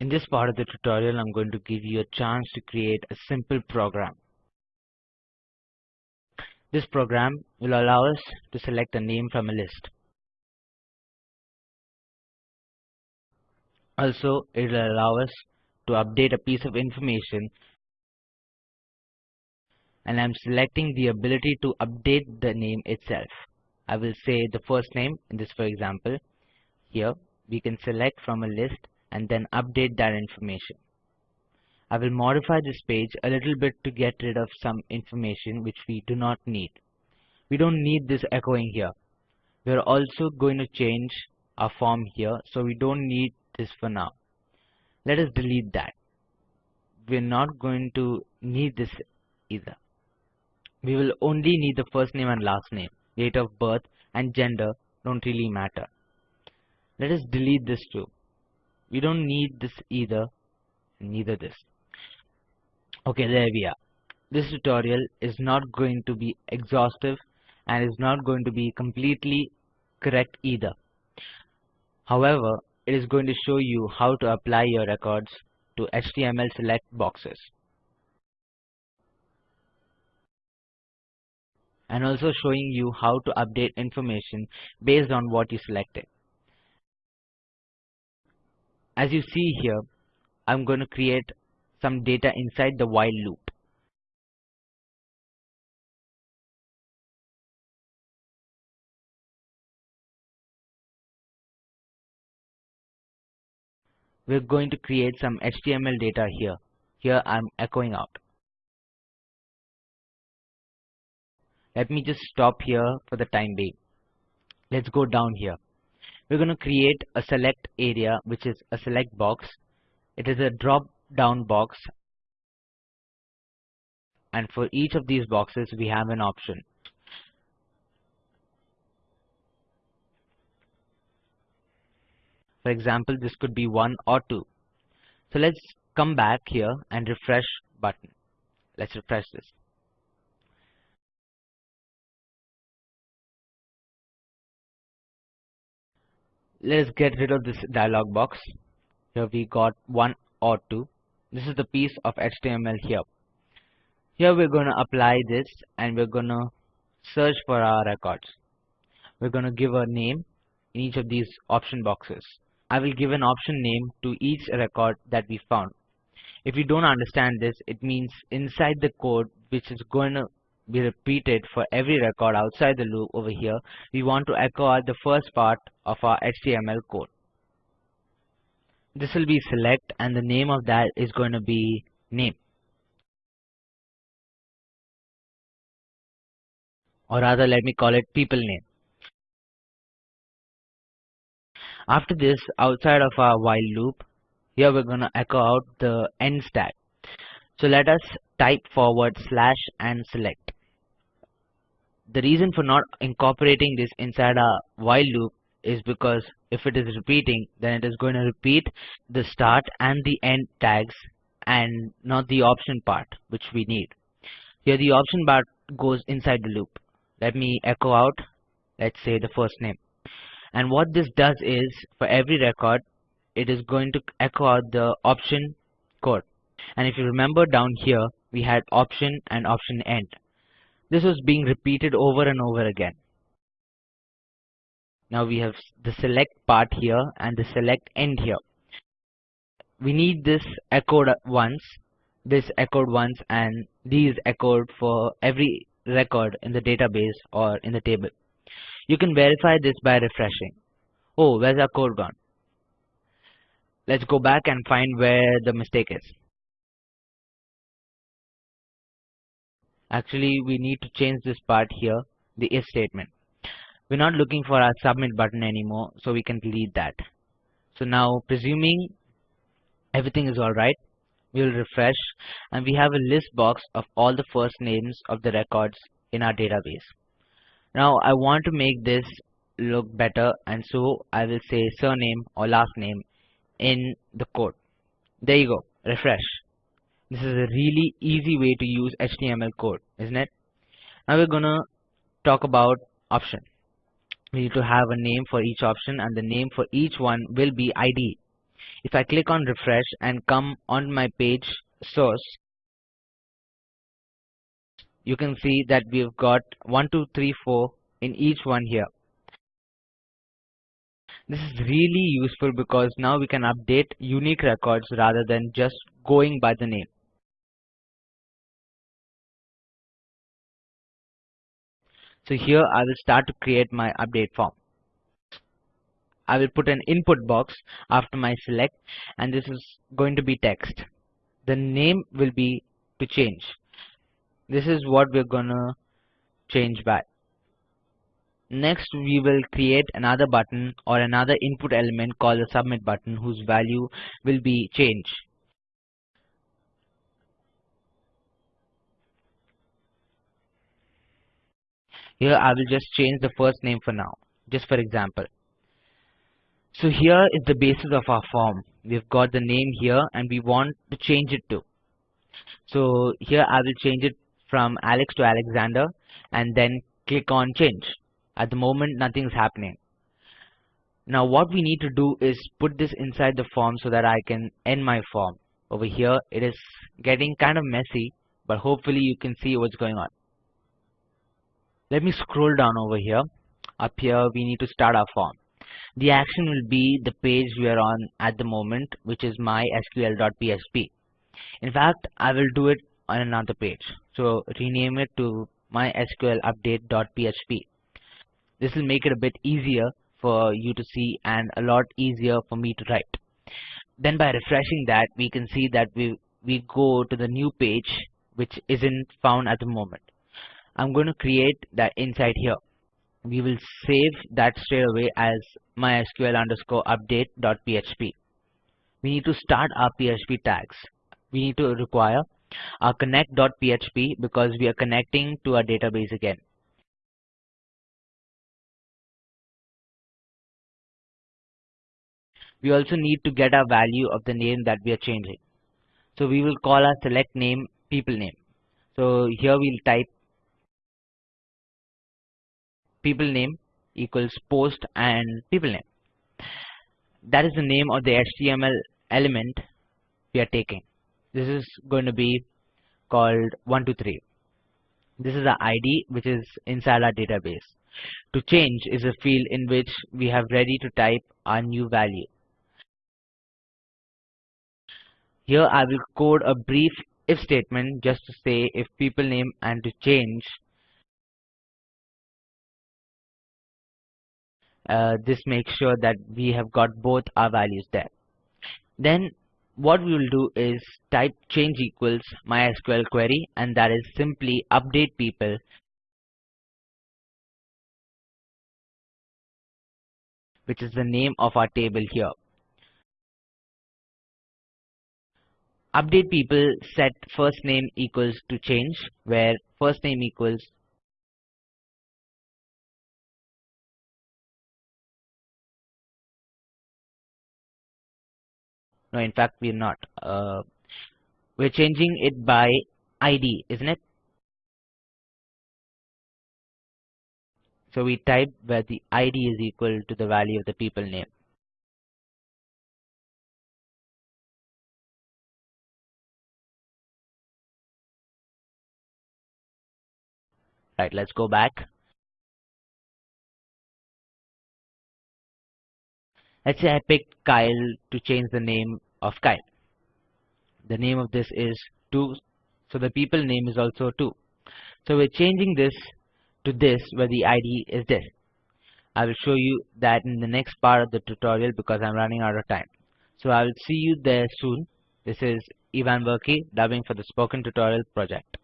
In this part of the tutorial, I'm going to give you a chance to create a simple program. This program will allow us to select a name from a list. Also, it will allow us to update a piece of information and I'm selecting the ability to update the name itself. I will say the first name in this for example. Here we can select from a list and then update that information. I will modify this page a little bit to get rid of some information which we do not need. We don't need this echoing here. We are also going to change our form here so we don't need this for now. Let us delete that. We're not going to need this either. We will only need the first name and last name. Date of birth and gender don't really matter. Let us delete this too. We don't need this either, neither this. Okay, there we are. This tutorial is not going to be exhaustive and is not going to be completely correct either. However, it is going to show you how to apply your records to HTML select boxes. And also showing you how to update information based on what you selected. As you see here, I'm going to create some data inside the while loop. We're going to create some HTML data here. Here I'm echoing out. Let me just stop here for the time being. Let's go down here we're going to create a select area which is a select box. It is a drop down box. And for each of these boxes we have an option. For example this could be 1 or 2 so let's come back here and refresh button. Let's refresh this let's get rid of this dialog box. Here we got one or two. This is the piece of HTML here. Here we're going to apply this and we're going to search for our records. We're going to give a name in each of these option boxes. I will give an option name to each record that we found. If you don't understand this it means inside the code which is going to be repeated for every record outside the loop over here, we want to echo out the first part of our HTML code. This will be select and the name of that is going to be name. Or rather let me call it people name. After this, outside of our while loop, here we're going to echo out the end tag. So let us type forward slash and select the reason for not incorporating this inside a while loop is because if it is repeating then it is going to repeat the start and the end tags and not the option part which we need. Here the option part goes inside the loop. Let me echo out. Let's say the first name. And what this does is for every record it is going to echo out the option code. And if you remember down here we had option and option end this was being repeated over and over again. Now we have the select part here and the select end here. We need this echoed once, this echoed once and these echoed for every record in the database or in the table. You can verify this by refreshing. Oh, where's our code gone? Let's go back and find where the mistake is. Actually, we need to change this part here, the if statement. We're not looking for our submit button anymore, so we can delete that. So now, presuming everything is alright, we'll refresh and we have a list box of all the first names of the records in our database. Now, I want to make this look better and so I will say surname or last name in the code. There you go, refresh. This is a really easy way to use HTML code, isn't it? Now we're gonna talk about option. We need to have a name for each option and the name for each one will be ID. If I click on refresh and come on my page source, you can see that we've got 1, 2, 3, 4 in each one here. This is really useful because now we can update unique records rather than just going by the name. So here I will start to create my update form. I will put an input box after my select and this is going to be text. The name will be to change. This is what we're gonna change by. Next we will create another button or another input element called the submit button whose value will be change. Here I will just change the first name for now, just for example. So here is the basis of our form. We've got the name here and we want to change it to. So here I will change it from Alex to Alexander and then click on change. At the moment nothing is happening. Now what we need to do is put this inside the form so that I can end my form. Over here it is getting kind of messy but hopefully you can see what's going on. Let me scroll down over here. Up here we need to start our form. The action will be the page we are on at the moment which is mysql.php. In fact I will do it on another page. So rename it to mysqlupdate.php. This will make it a bit easier for you to see and a lot easier for me to write. Then by refreshing that we can see that we, we go to the new page which isn't found at the moment. I'm going to create that inside here. We will save that straight away as mysql underscore update.php. We need to start our PHP tags. We need to require our connect.php because we are connecting to our database again. We also need to get our value of the name that we are changing. So we will call our select name people name. So here we'll type people name equals post and people name. That is the name of the HTML element we are taking. This is going to be called 123. This is the ID which is inside our database. To change is a field in which we have ready to type our new value. Here I will code a brief if statement just to say if people name and to change Uh, this makes sure that we have got both our values there. Then what we will do is type change equals mysql query and that is simply update people. Which is the name of our table here. Update people set first name equals to change where first name equals no in fact we're not. Uh, we're changing it by ID isn't it? So we type where the ID is equal to the value of the people name. Right let's go back Let's say I picked Kyle to change the name of Kyle. The name of this is 2, so the people name is also 2. So we're changing this to this where the ID is this. I will show you that in the next part of the tutorial because I'm running out of time. So I will see you there soon. This is Ivan Verkey dubbing for the Spoken Tutorial project.